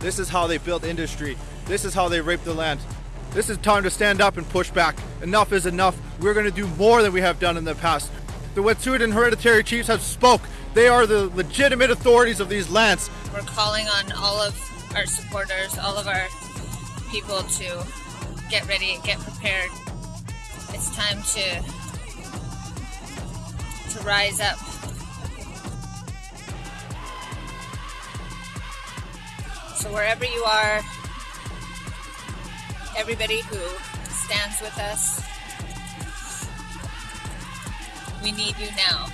This is how they build industry. This is how they rape the land. This is time to stand up and push back. Enough is enough. We're going to do more than we have done in the past. The Wet'suwet'en hereditary chiefs have spoke. They are the legitimate authorities of these lands. We're calling on all of our supporters, all of our people to get ready and get prepared. It's time to to rise up. So wherever you are, everybody who stands with us, we need you now.